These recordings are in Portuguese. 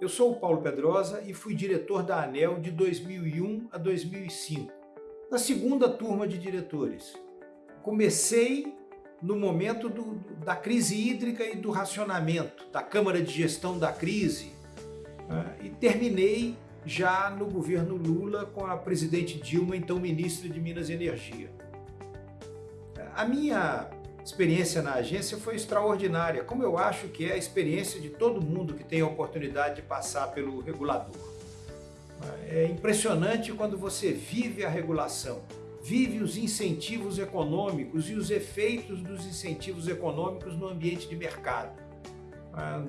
Eu sou o Paulo Pedrosa e fui diretor da ANEL de 2001 a 2005, na segunda turma de diretores. Comecei no momento do, da crise hídrica e do racionamento, da Câmara de Gestão da Crise, né, e terminei já no governo Lula com a presidente Dilma, então ministra de Minas e Energia. A minha experiência na agência foi extraordinária, como eu acho que é a experiência de todo mundo que tem a oportunidade de passar pelo regulador. É impressionante quando você vive a regulação, vive os incentivos econômicos e os efeitos dos incentivos econômicos no ambiente de mercado.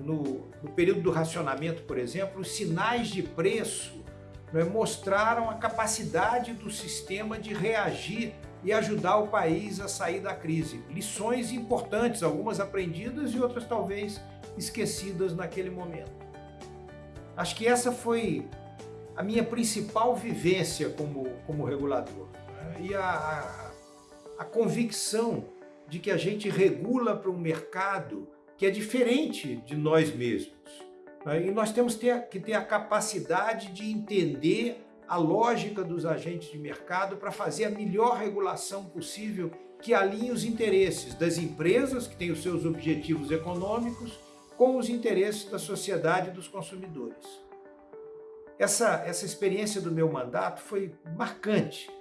No, no período do racionamento, por exemplo, os sinais de preço né, mostraram a capacidade do sistema de reagir e ajudar o país a sair da crise. Lições importantes, algumas aprendidas e outras talvez esquecidas naquele momento. Acho que essa foi a minha principal vivência como, como regulador. Né? E a, a, a convicção de que a gente regula para um mercado que é diferente de nós mesmos. Né? E nós temos que ter a capacidade de entender a lógica dos agentes de mercado para fazer a melhor regulação possível que alinhe os interesses das empresas, que têm os seus objetivos econômicos, com os interesses da sociedade e dos consumidores. Essa, essa experiência do meu mandato foi marcante.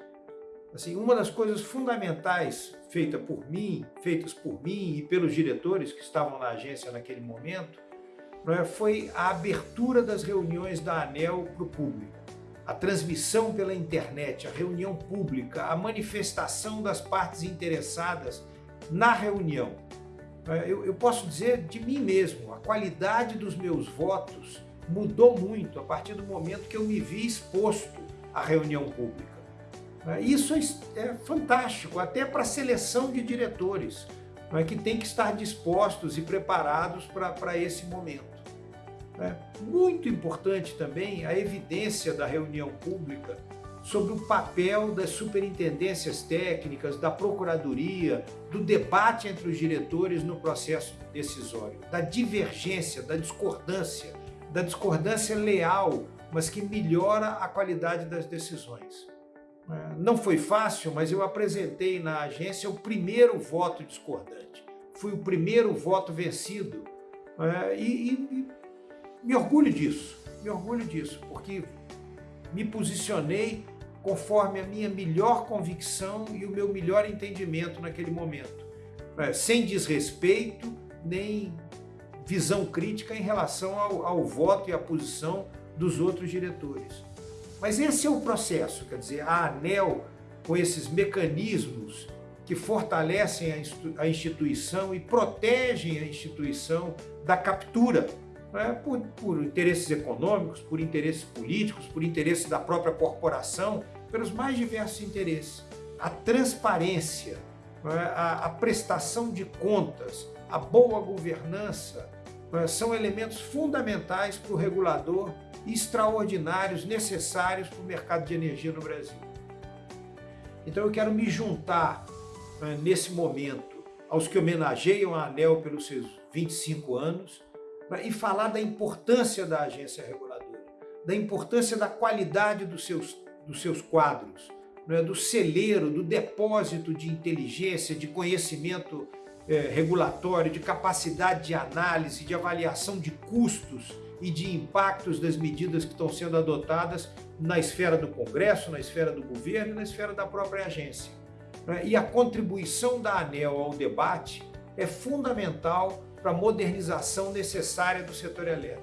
Assim, uma das coisas fundamentais feita por mim, feitas por mim e pelos diretores que estavam na agência naquele momento, é, foi a abertura das reuniões da ANEL para o público a transmissão pela internet, a reunião pública, a manifestação das partes interessadas na reunião. É, eu, eu, posso dizer de mim mesmo, a qualidade dos meus votos mudou muito a partir do momento que eu me vi exposto à reunião pública. É, isso é, é fantástico, até para a seleção de diretores, que tem que estar dispostos e preparados para esse momento. É muito importante também a evidência da reunião pública sobre o papel das superintendências técnicas, da procuradoria, do debate entre os diretores no processo decisório, da divergência, da discordância, da discordância leal, mas que melhora a qualidade das decisões. É, não foi fácil, mas eu apresentei na agência o primeiro voto discordante. Fui o primeiro voto vencido é, e, e me orgulho disso, me orgulho disso, porque me posicionei conforme a minha melhor convicção e o meu melhor entendimento naquele momento, é, sem desrespeito nem visão crítica em relação ao, ao voto e à posição dos outros diretores. Mas esse é o processo, quer dizer, a ANEL, com esses mecanismos que fortalecem a instituição e protegem a instituição da captura né, por, por interesses econômicos, por interesses políticos, por interesses da própria corporação, pelos mais diversos interesses. A transparência, né, a, prestação de contas, a boa governança né, são elementos fundamentais para o regulador extraordinários, necessários para o mercado de energia no Brasil. Então eu quero me juntar né, nesse momento aos que homenageiam a ANEL pelos seus 25 anos, e falar da importância da agência reguladora, da importância da qualidade dos seus, dos seus quadros, é, do celeiro, do depósito de inteligência, de conhecimento é, regulatório, de capacidade de análise, de avaliação de custos e de impactos das medidas que estão sendo adotadas na esfera do Congresso, na esfera do governo e na esfera da própria agência. É, e a contribuição da ANEL ao debate é fundamental para a modernização necessária do setor elétrico,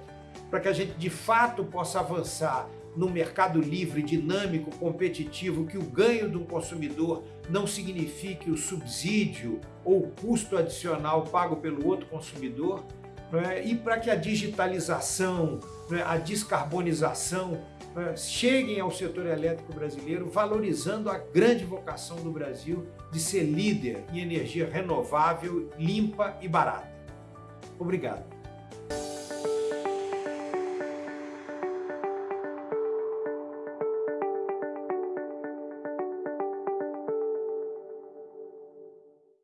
para que a gente de fato possa avançar no mercado livre, dinâmico, competitivo, que o ganho do consumidor não signifique o subsídio ou o custo adicional pago pelo outro consumidor, é? e para que a digitalização, é? a descarbonização é? cheguem ao setor elétrico brasileiro, valorizando a grande vocação do Brasil de ser líder em energia renovável, limpa e barata. Obrigado.